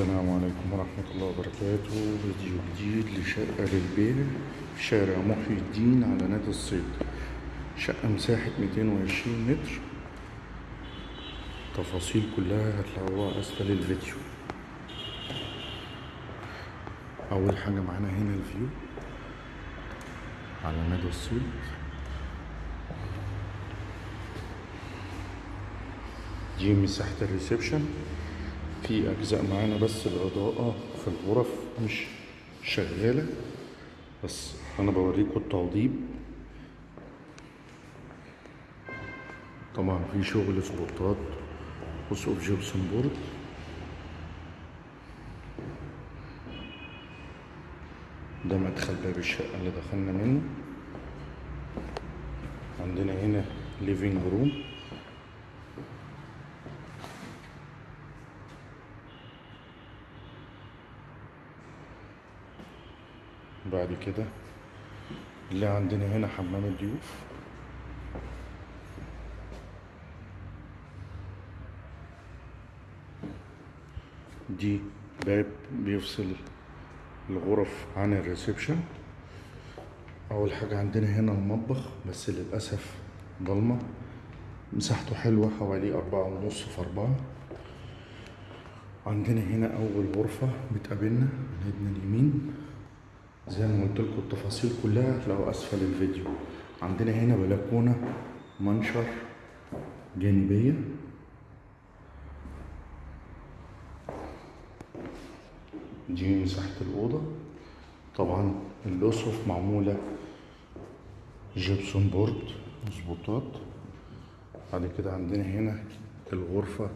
السلام عليكم ورحمة الله وبركاته. فيديو جديد لشقة للبيع في شارع محي الدين على نادي الصيد. شقة مساحة 220 متر. تفاصيل كلها هتلاقوها أسفل الفيديو. أول حاجة معانا هنا الفيو على نادي الصيد. دي مساحة ال reception. في أجزاء معانا بس الإضاءة في الغرف مش شغالة. بس أنا بوريكم التوضيب. طبعا في شغل سبوتات وسقوف gypsum board ده مدخل باب الشقة اللي دخلنا منه. عندنا هنا living room بعد كده اللي عندنا هنا حمام الضيوف. دي باب بيفصل الغرف عن ال reception. أول حاجة عندنا هنا المطبخ بس للأسف ضلمة. مساحته حلوة حوالي أربعة ونص في أربعة. عندنا هنا أول غرفة بتقابلنا من اليمين. زي ما قلت لكم التفاصيل كلها هتلاقوا أسفل الفيديو. عندنا هنا بلكونه منشر جانبية. دي مساحه الأوضة. طبعا الاسقف معمولة gypsum board وسبوتات. بعد كده عندنا هنا الغرفة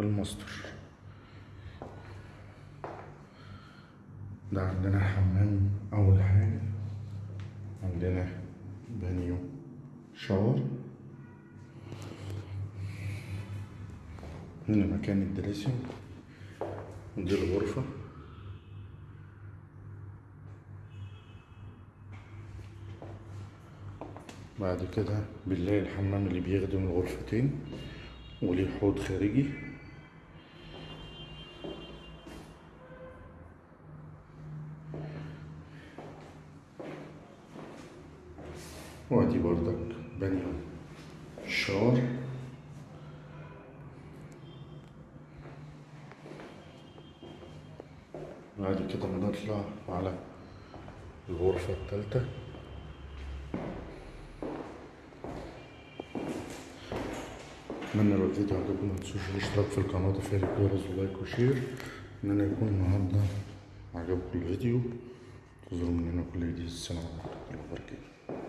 الماستر. ده عندنا حمام أول حاجة عندنا بانيو shower هنا مكان الدريسنج ودي الغرفة. بعد كده بنلاقي الحمام اللي بيخدم الغرفتين وليه حوض خارجي. وادي بردك بانيو ال shower بعد كده بنطلع على الغرفة التالتة اتمنى لو الفيديو عجبكم متنسوش الاشتراك في القناة وتفعيل الجرس و like و share اتمنى يكون النهاردة عجبكم الفيديو تظهروا مننا كل جديد السلام عليكم